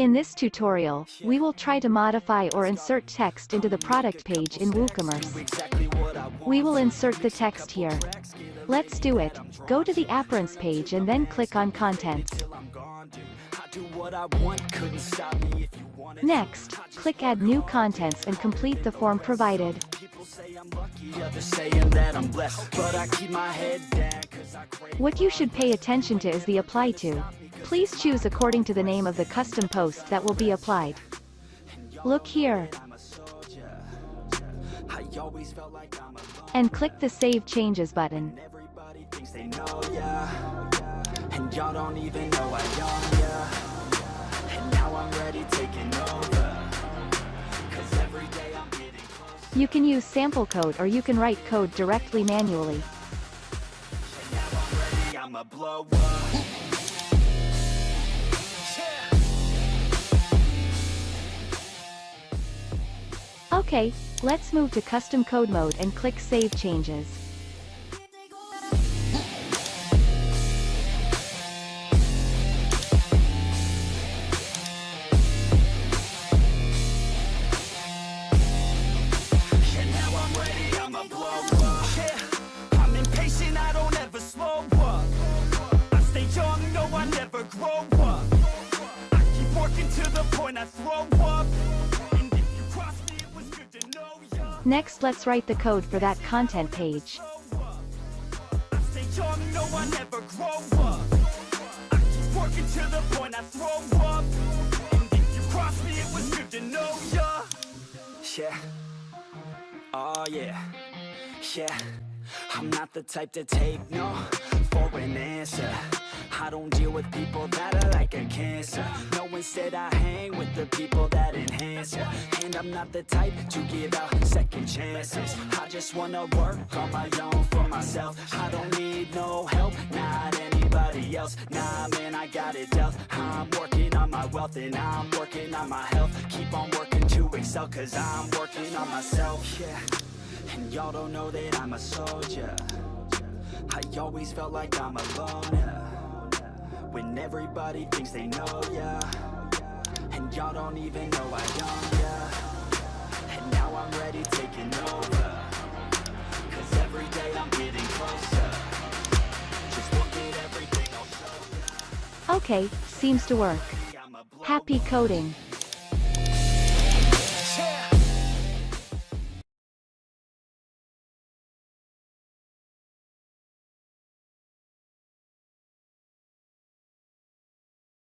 In this tutorial, we will try to modify or insert text into the product page in WooCommerce. We will insert the text here. Let's do it. Go to the Appearance page and then click on Contents. Next, click Add New Contents and complete the form provided. What you should pay attention to is the Apply To. Please choose according to the name of the custom post that will be applied. Look here. And click the Save Changes button. You can use sample code or you can write code directly manually. Okay, let's move to custom code mode and click Save Changes. Next let's write the code for that content page. Yeah. Oh yeah. Yeah. I'm not the type to take no for an answer. I don't deal with people that are like a cancer. No, instead I hang with the people that enhance ya. And I'm not the type to give out second chances. I just wanna work on my own for myself. I don't need no help, not anybody else. Nah, man, I got it dealt. I'm working on my wealth and I'm working on my health. Keep on working to excel cause I'm working on myself, yeah. And y'all don't know that I'm a soldier. I always felt like I'm alone, when everybody thinks they know ya. And y'all don't even know I own ya. And now I'm ready taking over. Cause every day I'm getting closer. Just look at everything I'll show Okay, seems to work. Happy coding!